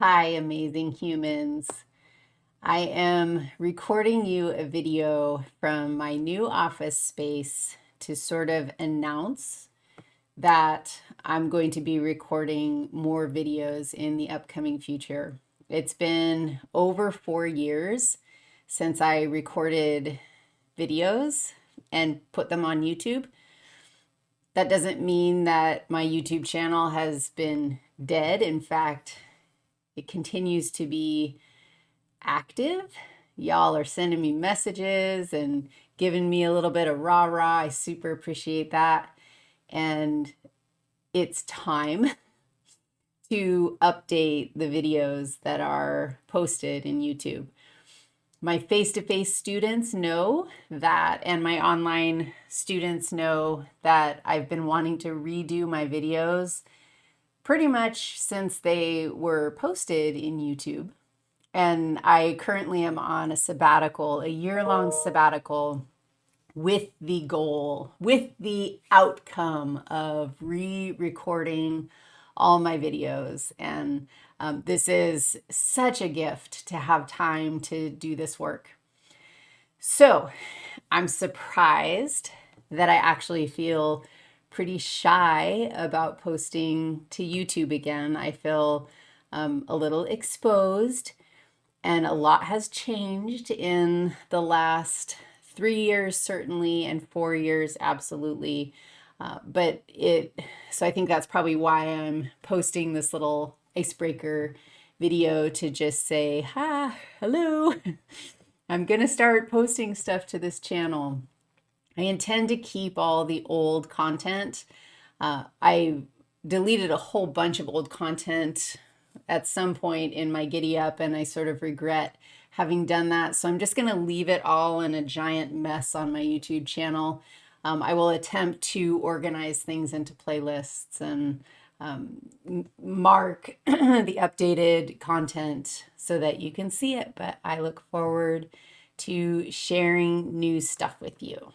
Hi, amazing humans. I am recording you a video from my new office space to sort of announce that I'm going to be recording more videos in the upcoming future. It's been over four years since I recorded videos and put them on YouTube. That doesn't mean that my YouTube channel has been dead. In fact, it continues to be active. Y'all are sending me messages and giving me a little bit of rah rah. I super appreciate that. And it's time to update the videos that are posted in YouTube. My face-to-face -face students know that, and my online students know that I've been wanting to redo my videos pretty much since they were posted in YouTube. And I currently am on a sabbatical, a year-long sabbatical with the goal, with the outcome of re-recording all my videos. And um, this is such a gift to have time to do this work. So I'm surprised that I actually feel pretty shy about posting to YouTube again. I feel um, a little exposed and a lot has changed in the last three years certainly and four years absolutely. Uh, but it, so I think that's probably why I'm posting this little icebreaker video to just say, hi, hello. I'm going to start posting stuff to this channel. I intend to keep all the old content. Uh, I deleted a whole bunch of old content at some point in my giddy up and I sort of regret having done that. So I'm just going to leave it all in a giant mess on my YouTube channel. Um, I will attempt to organize things into playlists and um, mark the updated content so that you can see it. But I look forward to sharing new stuff with you.